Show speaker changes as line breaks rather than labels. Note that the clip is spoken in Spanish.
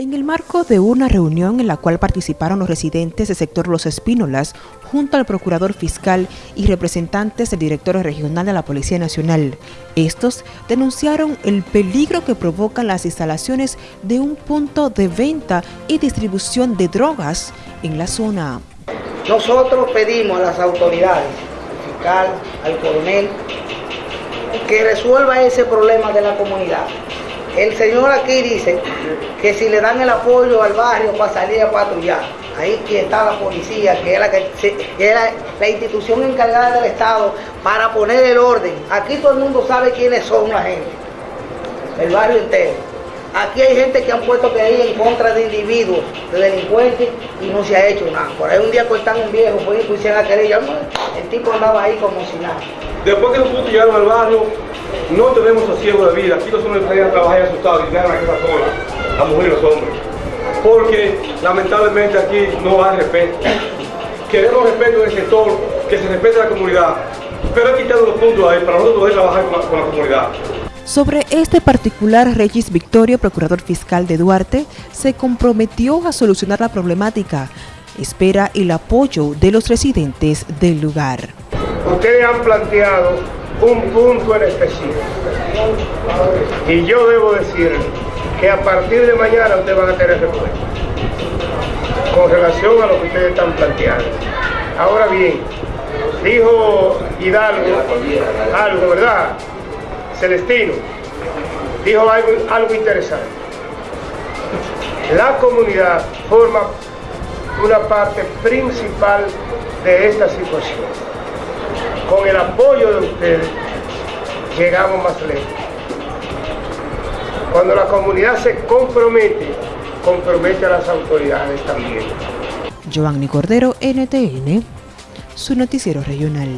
En el marco de una reunión en la cual participaron los residentes del sector Los Espínolas, junto al procurador fiscal y representantes del director regional de la Policía Nacional, estos denunciaron el peligro que provocan las instalaciones de un punto de venta y distribución de drogas en la zona.
Nosotros pedimos a las autoridades, al fiscal, al coronel, que resuelva ese problema de la comunidad el señor aquí dice que si le dan el apoyo al barrio para salir a patrullar, ahí está la policía, que es la, que, la institución encargada del Estado para poner el orden. Aquí todo el mundo sabe quiénes son la gente, el barrio entero. Aquí hay gente que han puesto que ir en contra de individuos, de delincuentes, y no se ha hecho nada. Por ahí un día cortan un viejo, fue y pusieron la el tipo andaba ahí como si nada.
Después que nosotros llegaron al barrio, no tenemos sosiego de vida. Aquí los hombres salían a trabajar asustados y quedaron a casa sola, las mujeres y los hombres. Porque lamentablemente aquí no hay respeto. Queremos respeto del sector, que se respete la comunidad. Pero hay quitado los puntos ahí para nosotros poder trabajar con la, con la comunidad.
Sobre este particular, Regis Victorio, procurador fiscal de Duarte, se comprometió a solucionar la problemática. Espera el apoyo de los residentes del lugar.
Ustedes han planteado un punto en específico. Y yo debo decir que a partir de mañana ustedes van a tener respuesta con relación a lo que ustedes están planteando. Ahora bien, dijo Hidalgo algo, ¿verdad? Celestino, dijo algo, algo interesante. La comunidad forma una parte principal de esta situación con el apoyo de ustedes, llegamos más lejos. Cuando la comunidad se compromete, compromete a las autoridades también.
Giovanni Cordero, NTN, su noticiero regional.